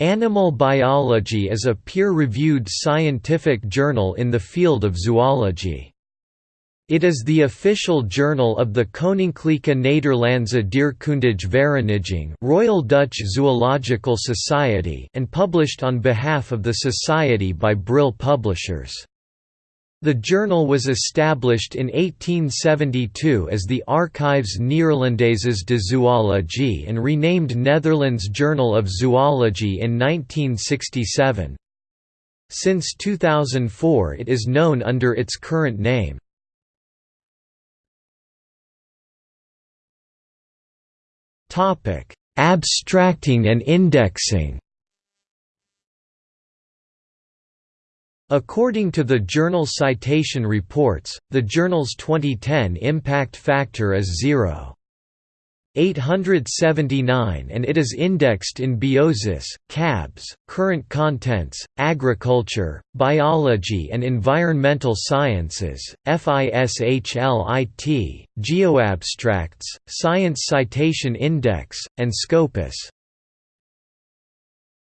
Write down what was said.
Animal Biology is a peer-reviewed scientific journal in the field of zoology. It is the official journal of the Koninklijke Nederlandse Dierkundige Vereniging Royal Dutch Zoological Society and published on behalf of the Society by Brill Publishers. The journal was established in 1872 as the Archives Neerlandaises de Zoologie and renamed Netherlands Journal of Zoology in 1967. Since 2004 it is known under its current name. Abstracting and indexing According to the Journal Citation Reports, the journal's 2010 impact factor is 0.879 and it is indexed in Biosis, CABS, Current Contents, Agriculture, Biology and Environmental Sciences, FISHLIT, GeoAbstracts, Science Citation Index, and Scopus.